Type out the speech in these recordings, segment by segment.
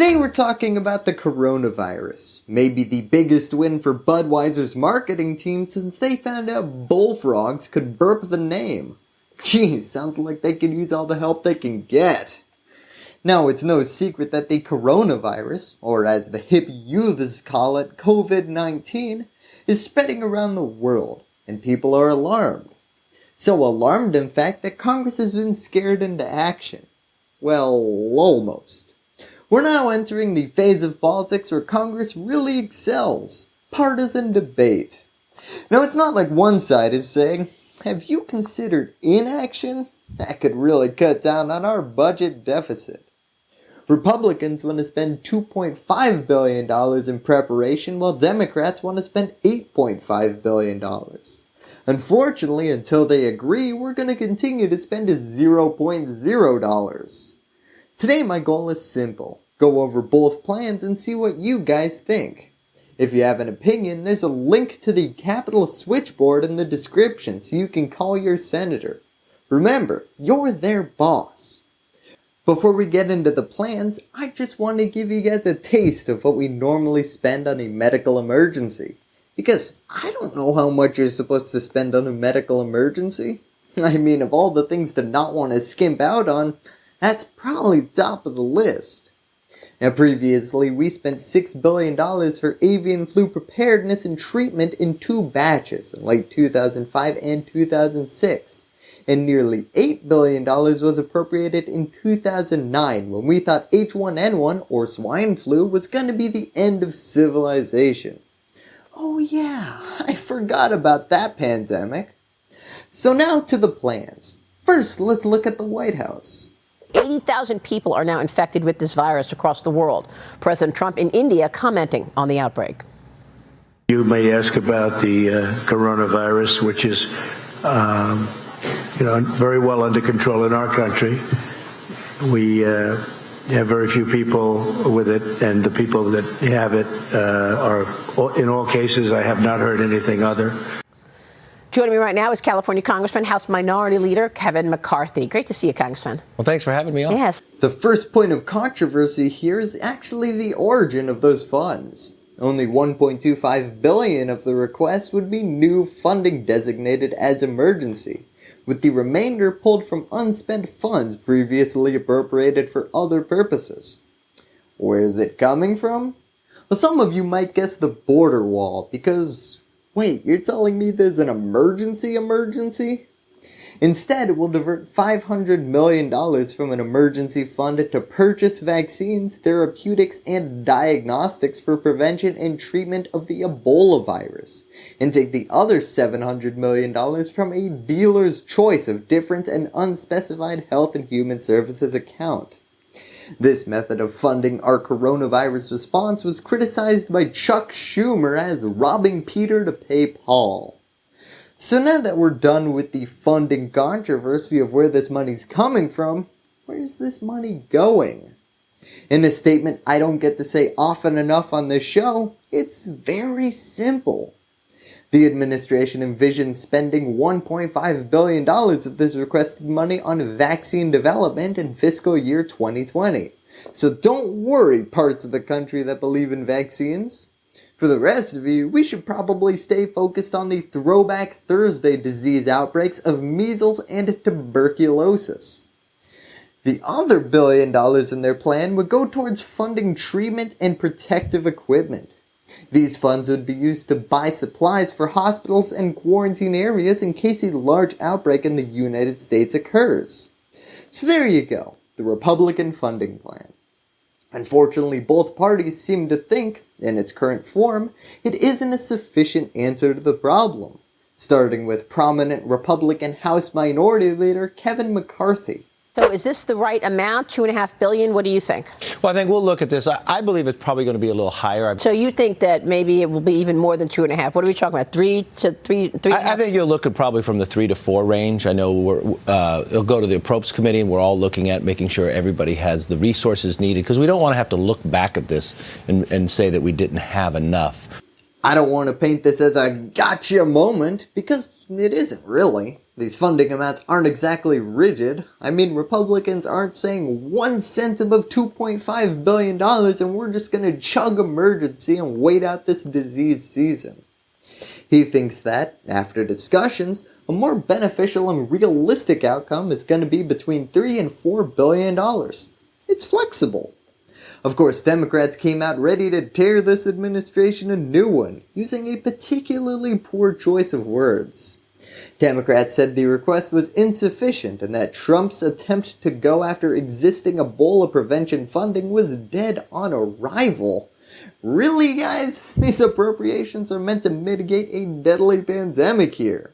Today we're talking about the coronavirus, maybe the biggest win for Budweiser's marketing team since they found out bullfrogs could burp the name. Geez, sounds like they could use all the help they can get. Now it's no secret that the coronavirus, or as the hip youths call it, COVID-19, is spreading around the world, and people are alarmed. So alarmed in fact that Congress has been scared into action. Well, almost. We're now entering the phase of politics where Congress really excels. Partisan debate. Now it's not like one side is saying, have you considered inaction? That could really cut down on our budget deficit. Republicans want to spend $2.5 billion in preparation while Democrats want to spend $8.5 billion. Unfortunately, until they agree, we're going to continue to spend $0.0. Today my goal is simple. Go over both plans and see what you guys think. If you have an opinion, there's a link to the Capitol switchboard in the description so you can call your senator. Remember, you're their boss. Before we get into the plans, I just want to give you guys a taste of what we normally spend on a medical emergency. Because I don't know how much you're supposed to spend on a medical emergency. I mean, of all the things to not want to skimp out on, that's probably top of the list. Now previously, we spent $6 billion for avian flu preparedness and treatment in two batches in late 2005 and 2006. And nearly $8 billion was appropriated in 2009 when we thought H1N1 or swine flu was going to be the end of civilization. Oh yeah, I forgot about that pandemic. So now to the plans. First, let's look at the White House. 80,000 people are now infected with this virus across the world. President Trump in India commenting on the outbreak. You may ask about the uh, coronavirus, which is, um, you know, very well under control in our country. We uh, have very few people with it, and the people that have it uh, are, in all cases, I have not heard anything other. Joining me right now is California Congressman, House Minority Leader Kevin McCarthy. Great to see you, Congressman. Well, thanks for having me on. Yes. The first point of controversy here is actually the origin of those funds. Only 1.25 billion of the request would be new funding designated as emergency, with the remainder pulled from unspent funds previously appropriated for other purposes. Where is it coming from? Well, some of you might guess the border wall, because Wait, you're telling me there's an emergency emergency? Instead, we'll divert $500 million from an emergency fund to purchase vaccines, therapeutics, and diagnostics for prevention and treatment of the Ebola virus, and take the other $700 million from a dealer's choice of different and unspecified health and human services account. This method of funding our coronavirus response was criticized by Chuck Schumer as robbing Peter to pay Paul. So now that we're done with the funding controversy of where this money's coming from, where's this money going? In a statement I don't get to say often enough on this show, it's very simple. The administration envisions spending $1.5 billion of this requested money on vaccine development in fiscal year 2020. So don't worry parts of the country that believe in vaccines. For the rest of you, we should probably stay focused on the Throwback Thursday disease outbreaks of measles and tuberculosis. The other billion dollars in their plan would go towards funding treatment and protective equipment. These funds would be used to buy supplies for hospitals and quarantine areas in case a large outbreak in the United States occurs. So there you go, the Republican funding plan. Unfortunately, both parties seem to think, in its current form, it isn't a sufficient answer to the problem, starting with prominent Republican House Minority Leader Kevin McCarthy. So is this the right amount, two and a half billion? What do you think? Well, I think we'll look at this. I, I believe it's probably going to be a little higher. So you think that maybe it will be even more than two and a half? What are we talking about? Three to three? three I, I think you'll look at probably from the three to four range. I know we're, uh, it'll go to the appropriates committee, and we're all looking at making sure everybody has the resources needed because we don't want to have to look back at this and, and say that we didn't have enough. I don't want to paint this as a gotcha moment, because it isn't really. These funding amounts aren't exactly rigid. I mean, Republicans aren't saying one cent above $2.5 billion and we're just going to chug emergency and wait out this disease season. He thinks that, after discussions, a more beneficial and realistic outcome is going to be between 3 and 4 billion dollars. It's flexible. Of course, Democrats came out ready to tear this administration a new one, using a particularly poor choice of words. Democrats said the request was insufficient and that Trump's attempt to go after existing Ebola prevention funding was dead on arrival. Really guys? These appropriations are meant to mitigate a deadly pandemic here.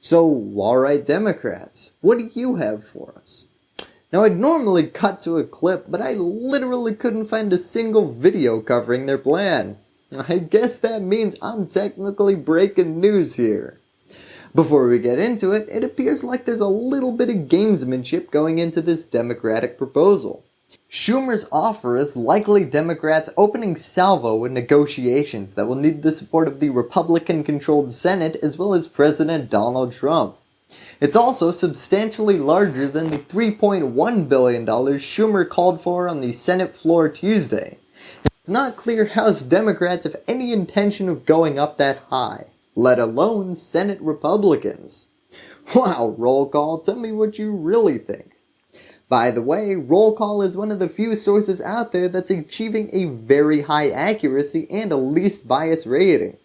So, alright Democrats, what do you have for us? Now I'd normally cut to a clip, but I literally couldn't find a single video covering their plan. I guess that means I'm technically breaking news here. Before we get into it, it appears like there's a little bit of gamesmanship going into this Democratic proposal. Schumer's offer is likely Democrats opening salvo in negotiations that will need the support of the Republican-controlled Senate as well as President Donald Trump. It's also substantially larger than the $3.1 billion Schumer called for on the Senate floor Tuesday. It's not clear House Democrats have any intention of going up that high, let alone Senate Republicans. Wow, roll call, tell me what you really think. By the way, roll call is one of the few sources out there that's achieving a very high accuracy and a least bias rating.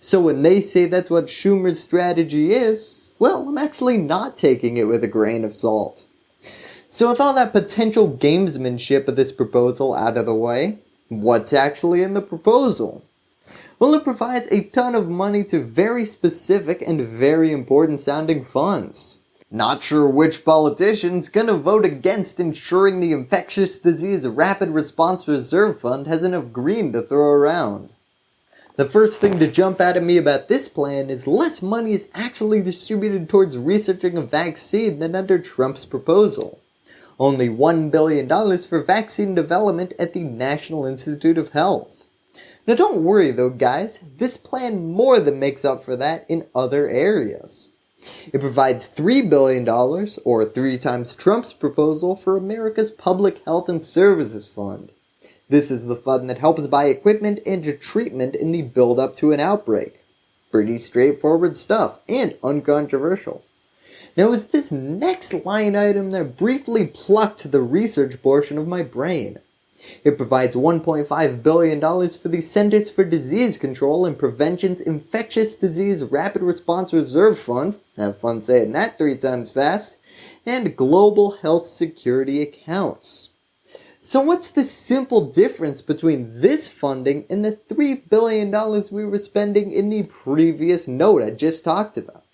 So when they say that's what Schumer's strategy is, well, I'm actually not taking it with a grain of salt. So with all that potential gamesmanship of this proposal out of the way, what's actually in the proposal? Well, it provides a ton of money to very specific and very important sounding funds. Not sure which politician's gonna vote against ensuring the Infectious Disease Rapid Response Reserve Fund has enough green to throw around. The first thing to jump out at me about this plan is less money is actually distributed towards researching a vaccine than under Trump's proposal. Only $1 billion for vaccine development at the National Institute of Health. Now don't worry though guys, this plan more than makes up for that in other areas. It provides $3 billion, or three times Trump's proposal, for America's Public Health and Services Fund. This is the fund that helps buy equipment and treatment in the build-up to an outbreak. Pretty straightforward stuff, and uncontroversial. Now was this next line item that briefly plucked the research portion of my brain. It provides $1.5 billion for the Centers for Disease Control and Prevention's Infectious Disease Rapid Response Reserve Fund, have fun saying that three times fast, and Global Health Security Accounts. So what's the simple difference between this funding and the $3 billion we were spending in the previous note I just talked about?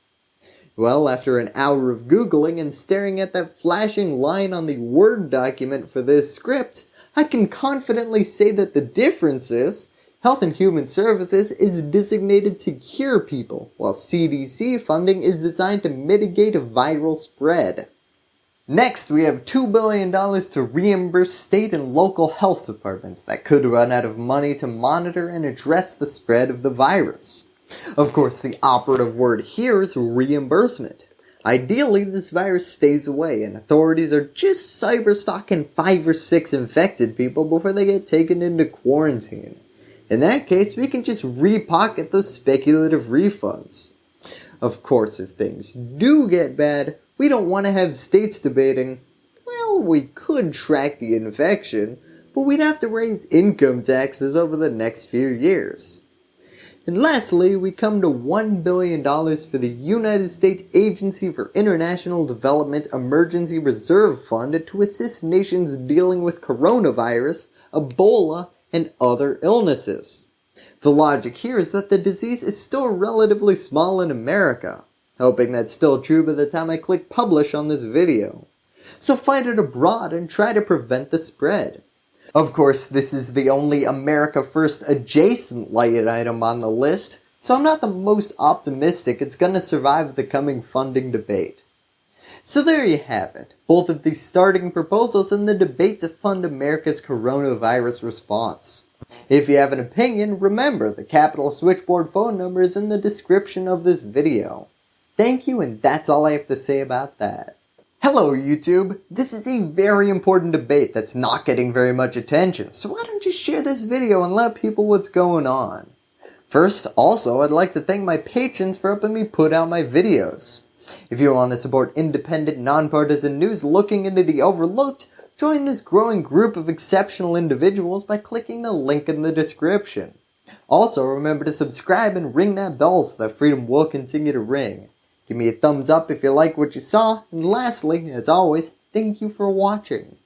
Well, after an hour of Googling and staring at that flashing line on the Word document for this script, I can confidently say that the difference is Health and Human Services is designated to cure people, while CDC funding is designed to mitigate viral spread. Next, we have $2 billion to reimburse state and local health departments that could run out of money to monitor and address the spread of the virus. Of course, the operative word here is reimbursement. Ideally, this virus stays away and authorities are just cyberstalking 5 or 6 infected people before they get taken into quarantine. In that case, we can just repocket those speculative refunds. Of course, if things do get bad, we don't want to have states debating, well, we could track the infection, but we'd have to raise income taxes over the next few years. And lastly, we come to $1 billion for the United States Agency for International Development Emergency Reserve Fund to assist nations dealing with coronavirus, Ebola, and other illnesses. The logic here is that the disease is still relatively small in America, hoping that's still true by the time I click publish on this video. So fight it abroad and try to prevent the spread. Of course, this is the only America First adjacent light item on the list, so I'm not the most optimistic it's going to survive the coming funding debate. So there you have it, both of the starting proposals and the debate to fund America's coronavirus response. If you have an opinion, remember the Capitol Switchboard phone number is in the description of this video. Thank you and that's all I have to say about that. Hello YouTube! This is a very important debate that's not getting very much attention, so why don't you share this video and let people what's going on. First, also, I'd like to thank my patrons for helping me put out my videos. If you want to support independent, nonpartisan news looking into the overlooked, join this growing group of exceptional individuals by clicking the link in the description. Also, remember to subscribe and ring that bell so that freedom will continue to ring. Give me a thumbs up if you like what you saw, and lastly, as always, thank you for watching.